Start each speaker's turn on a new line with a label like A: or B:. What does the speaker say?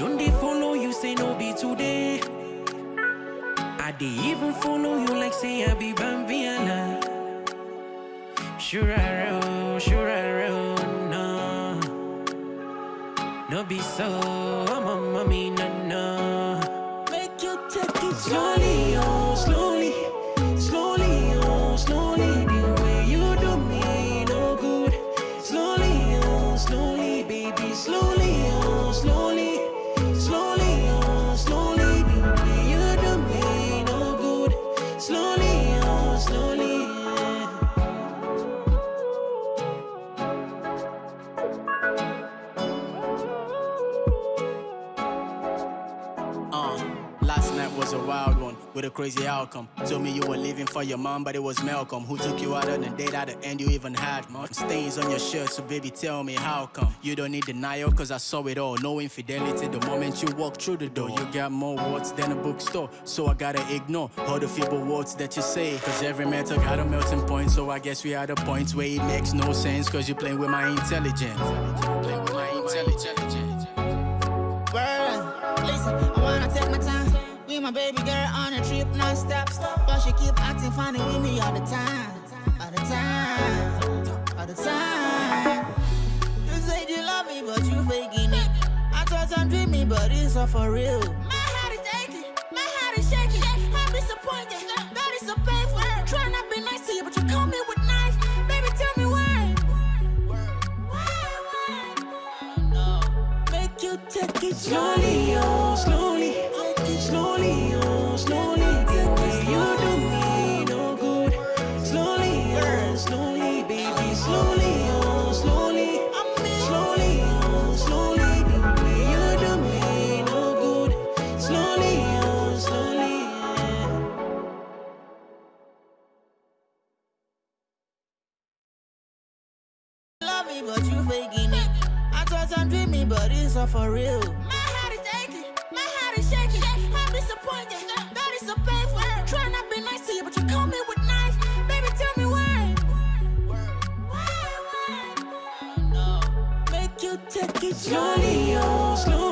A: Don't they follow you, say no be today? I they even follow you like say I be Bambiana. Sure I roll, sure I roll, no No be so, I'm a mommy, no, no Make you take it slow.
B: Uh, last night was a wild one with a crazy outcome. Told me you were leaving for your mom, but it was Malcolm who took you out on a date at the end you even had. Stains on your shirt, so baby, tell me how come. You don't need denial, cause I saw it all. No infidelity the moment you walk through the door. You got more words than a bookstore, so I gotta ignore all the feeble words that you say. Cause every metal got a melting point, so I guess we are the points where it makes no sense, cause you're playing with my intelligence.
C: Baby girl on a trip non-stop. But she keep acting funny with me all the time. All the time. All the time. You said you love me, but you faking it. I thought I'm dreaming, but it's all for real. My heart is aching, my heart is shaking. I'm disappointed, that is so painful. Try not be nice to you, but you call me with knife. Baby, tell me why. Why, why? Make you take it
A: Slowly,
C: me, but you faking it. I thought I'm dreaming, but it's all for real. My heart is aching, my heart is shaking. I'm disappointed, that is so painful. Try not be nice to you, but you call me with knife. Baby, tell me why. Why, why? Make you take it
A: Slowly, oh, slowly.